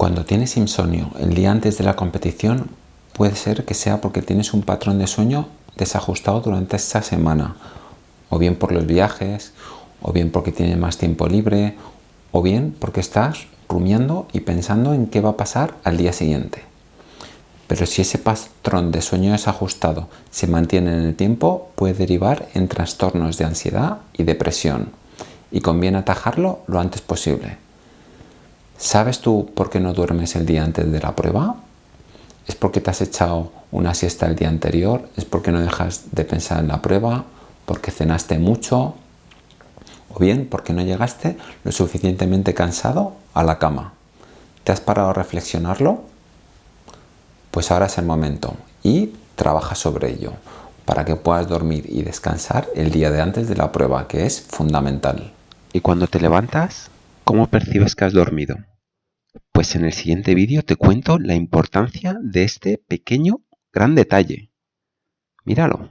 Cuando tienes insomnio el día antes de la competición, puede ser que sea porque tienes un patrón de sueño desajustado durante esta semana, o bien por los viajes, o bien porque tienes más tiempo libre, o bien porque estás rumiando y pensando en qué va a pasar al día siguiente. Pero si ese patrón de sueño desajustado se mantiene en el tiempo, puede derivar en trastornos de ansiedad y depresión, y conviene atajarlo lo antes posible. ¿Sabes tú por qué no duermes el día antes de la prueba? ¿Es porque te has echado una siesta el día anterior? ¿Es porque no dejas de pensar en la prueba? ¿Porque cenaste mucho? ¿O bien porque no llegaste lo suficientemente cansado a la cama? ¿Te has parado a reflexionarlo? Pues ahora es el momento y trabaja sobre ello para que puedas dormir y descansar el día de antes de la prueba, que es fundamental. ¿Y cuando te levantas, cómo percibes que has dormido? Pues en el siguiente vídeo te cuento la importancia de este pequeño gran detalle. Míralo.